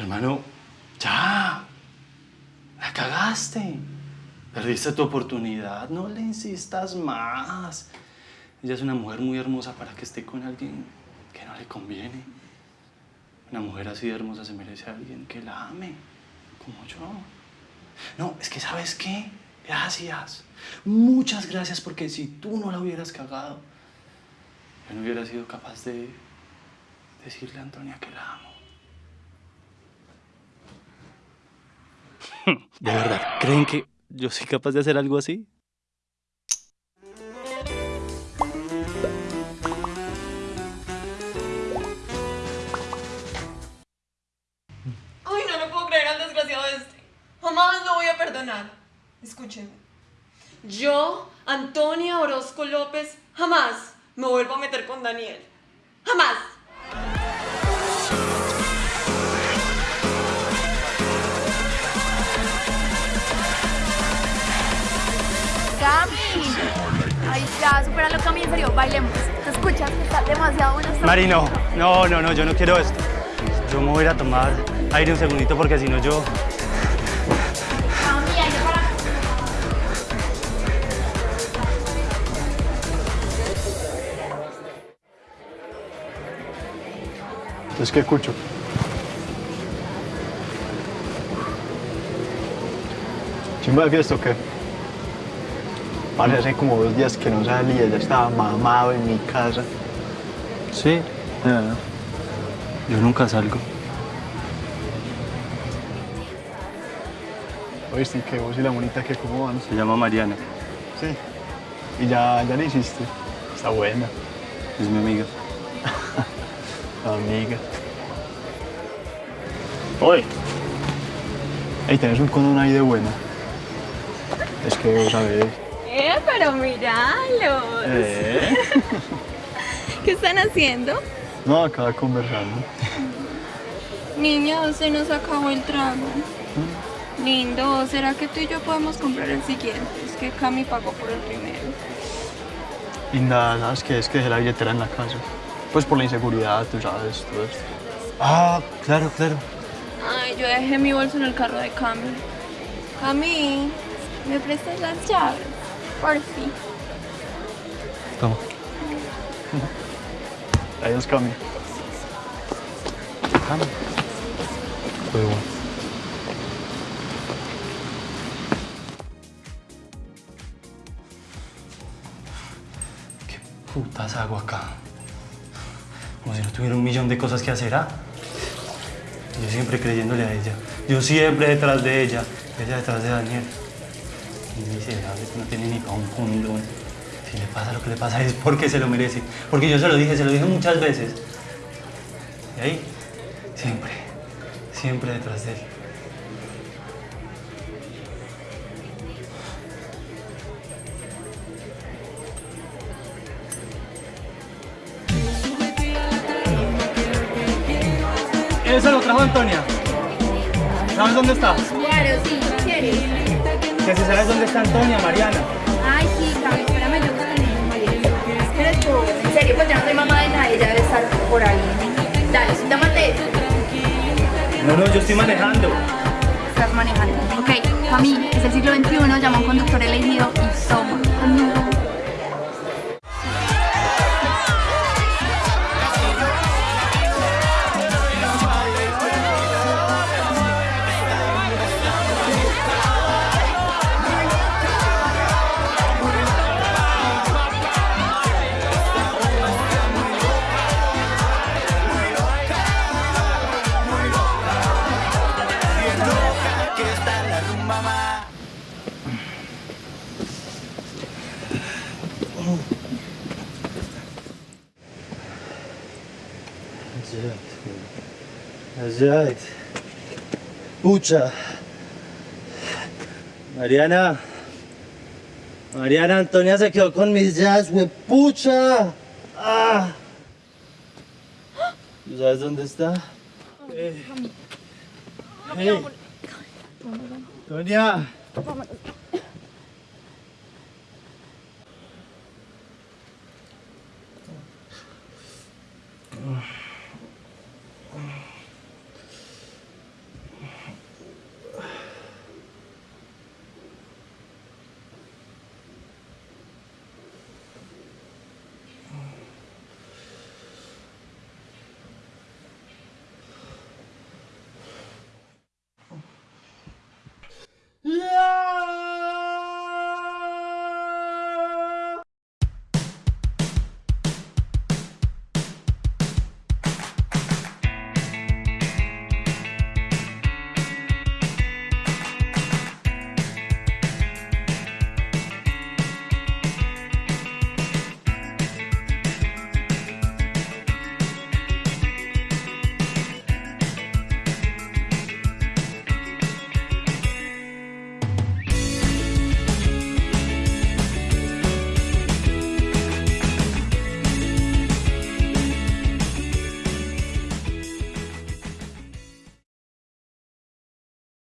Hermano, ya. La cagaste. Perdiste tu oportunidad. No le insistas más. Ella es una mujer muy hermosa para que esté con alguien que no le conviene. Una mujer así de hermosa se merece a alguien que la ame, como yo. No, es que ¿sabes qué? Gracias. Muchas gracias porque si tú no la hubieras cagado, yo no hubiera sido capaz de decirle a Antonia que la amo. ¿De verdad creen que yo soy capaz de hacer algo así? Escúchenme. Yo, Antonia Orozco López, jamás me vuelvo a meter con Daniel. Jamás. Cami. Ay, ya, supéralo, Cami, en serio, bailemos. ¿Te escuchas? Está demasiado bueno esto. Mari, no, no, no, no, yo no quiero esto. Yo me voy a ir a tomar aire un segundito porque si no yo... Entonces, ¿qué escucho? ¿Chimba de fiesta o qué? Vale, hace como dos días que no salía, ya estaba mamado en mi casa. Sí, Ah, yo nunca salgo. Oíste que vos y la monita que cómo van. Se llama Mariana, Sí. Y ya, ya le hiciste. Está buena. es mi amiga. Amiga. Oye. Ey, tenés un condón ahí de buena. Es que vos sabés. Eh, pero míralos. Eh. ¿Qué están haciendo? No, acaba conversando. Niña, se nos acabó el trago. Lindo, ¿será que tú y yo podemos comprar el siguiente? Es que Cami pagó por el primero. Y nada, ¿sabes qué? Es que dejé la billetera en la casa. Pues por la inseguridad, tú sabes, todo esto. Ah, claro, claro. Ay, yo dejé mi bolso en el carro de Cami. Cami, ¿me prestas las llaves? Por fin. Toma. Adiós, Cami. Cami. Fue bueno. ¿Qué putas hago acá? Como si no tuviera un millón de cosas que hacer, ¿ah? Yo siempre creyéndole a ella. Yo siempre detrás de ella. Ella detrás de Daniel. Y miserable, no tiene ni para un condón. Si le pasa lo que le pasa es porque se lo merece. Porque yo se lo dije, se lo dije muchas veces. Y ahí, siempre, siempre detrás de él. Eso lo trajo Antonia. ¿Sabes dónde está? Claro, sí, ¿quieres? Que si sabes dónde está Antonia, Mariana. Ay, sí, Cami, espérame, yo María. Espera tú. En serio, pues yo no soy mamá de nadie, ella debe estar por ahí. Dale, tómate. No, no, yo estoy manejando. Estás manejando. Ok, Cami, es el siglo XXI, llama a un conductor elegido Allá. Pucha. Mariana. Mariana Antonia se quedó con mis jazz, pucha. Ah. ¿Tú sabes dónde está? Eh. Hey. Tonia.